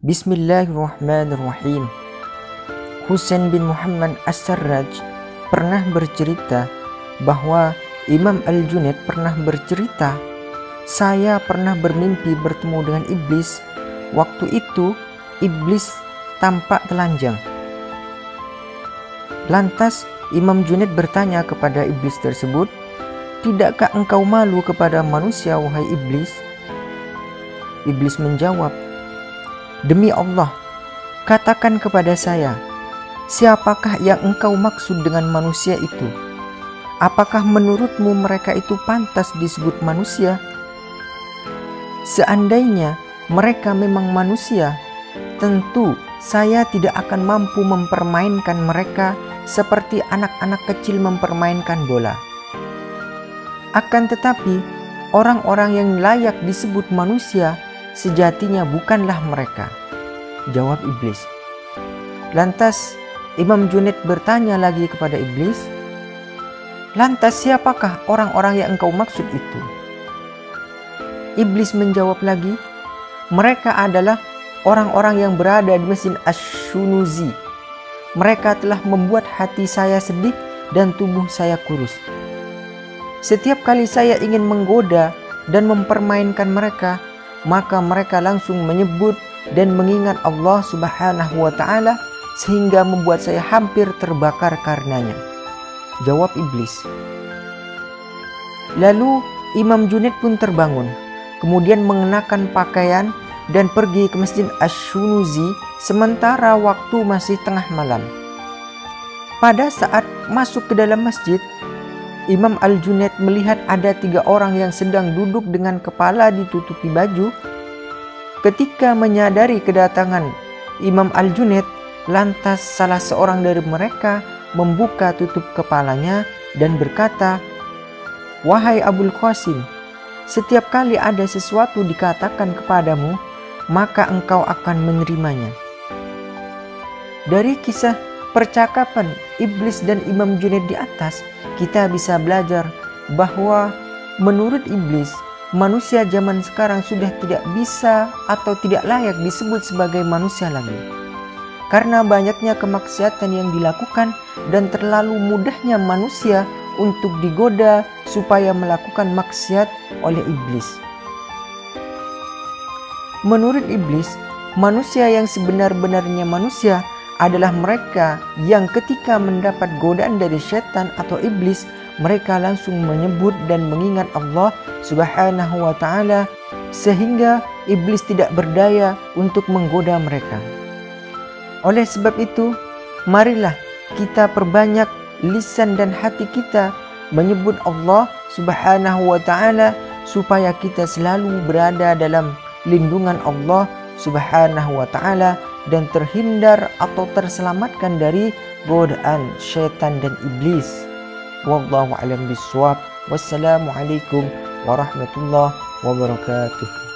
Bismillahirrahmanirrahim. Husain bin Muhammad As-Sarraj pernah bercerita bahwa Imam Al-Junaid pernah bercerita, "Saya pernah bermimpi bertemu dengan iblis. Waktu itu iblis tampak telanjang." Lantas Imam Junaid bertanya kepada iblis tersebut, "Tidakkah engkau malu kepada manusia, wahai iblis?" Iblis menjawab, Demi Allah, katakan kepada saya, siapakah yang engkau maksud dengan manusia itu? Apakah menurutmu mereka itu pantas disebut manusia? Seandainya mereka memang manusia, tentu saya tidak akan mampu mempermainkan mereka seperti anak-anak kecil mempermainkan bola. Akan tetapi, orang-orang yang layak disebut manusia sejatinya bukanlah mereka. Jawab iblis. Lantas Imam Junaid bertanya lagi kepada iblis, Lantas siapakah orang-orang yang engkau maksud itu? Iblis menjawab lagi, mereka adalah orang-orang yang berada di Masjid Ash-Shunuzi. Mereka telah membuat hati saya sedih dan tubuh saya kurus. Setiap kali saya ingin menggoda dan mempermainkan mereka, maka mereka langsung menyebut dan mengingat Allah Subhanahu wa taala sehingga membuat saya hampir terbakar karenanya. Jawab iblis. Lalu Imam Junaid pun terbangun, kemudian mengenakan pakaian dan pergi ke Masjid Ash-Shunuzi sementara waktu masih tengah malam. Pada saat masuk ke dalam masjid, Imam Al-Junaid melihat ada tiga orang yang sedang duduk dengan kepala ditutupi baju. Ketika menyadari kedatangan Imam Al-Junaid, lantas salah seorang dari mereka membuka tutup kepalanya dan berkata, Wahai Abul Qasim, setiap kali ada sesuatu dikatakan kepadamu, maka engkau akan menerimanya. Dari kisah percakapan iblis dan Imam Junaid di atas, kita bisa belajar bahwa menurut iblis, manusia zaman sekarang sudah tidak bisa atau tidak layak disebut sebagai manusia lagi. Karena banyaknya kemaksiatan yang dilakukan dan terlalu mudahnya manusia untuk digoda supaya melakukan maksiat oleh iblis. Menurut iblis, manusia yang sebenar-benarnya manusia adalah mereka yang ketika mendapat godaan dari setan atau iblis, mereka langsung menyebut dan mengingat Allah Subhanahu wa taala sehingga iblis tidak berdaya untuk menggoda mereka. Oleh sebab itu, marilah kita perbanyak lisan dan hati kita menyebut Allah Subhanahu wa taala supaya kita selalu berada dalam lindungan Allah Subhanahu wa taala dan terhindar atau terselamatkan dari godaan syaitan dan iblis. Wallahu a'lam bishawab. Wassalamualaikum warahmatullahi wabarakatuh.